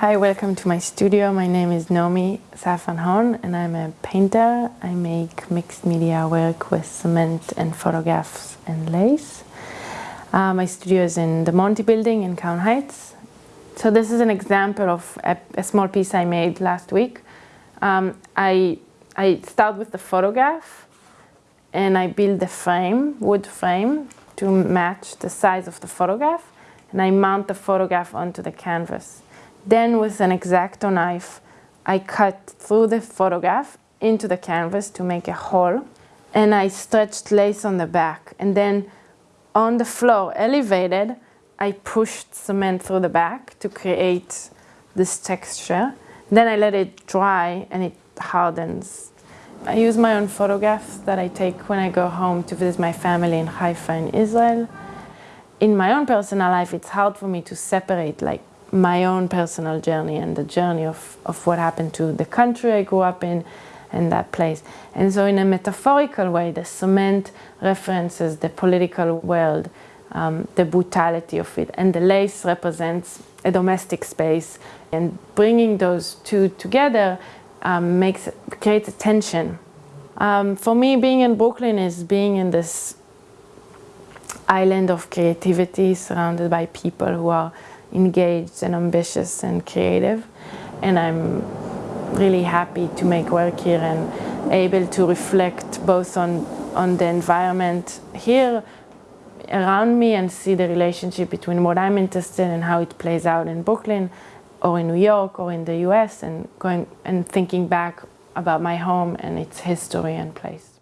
Hi, welcome to my studio. My name is Naomi Safran Hon and I'm a painter. I make mixed media work with cement and photographs and lace. Uh, my studio is in the Monty building in Crown Heights. So this is an example of a, a small piece I made last week. Um, I, I start with the photograph and I build the frame, wood frame, to match the size of the photograph and I mount the photograph onto the canvas. Then with an X-Acto knife, I cut through the photograph into the canvas to make a hole and I stretched lace on the back. And then on the floor elevated I pushed cement through the back to create this texture. Then I let it dry and it hardens. I use my own photographs that I take when I go home to visit my family in Haifa in Israel. In my own personal life it's hard for me to separate like my own personal journey and the journey of, of what happened to the country I grew up in and that place. And so in a metaphorical way, the cement references the political world, um, the brutality of it, and the lace represents a domestic space. And bringing those two together um, makes creates a tension. Um, for me, being in Brooklyn is being in this island of creativity surrounded by people who are engaged and ambitious and creative and I'm really happy to make work here and able to reflect both on, on the environment here around me and see the relationship between what I'm interested in and how it plays out in Brooklyn or in New York or in the US and going and thinking back about my home and its history and place.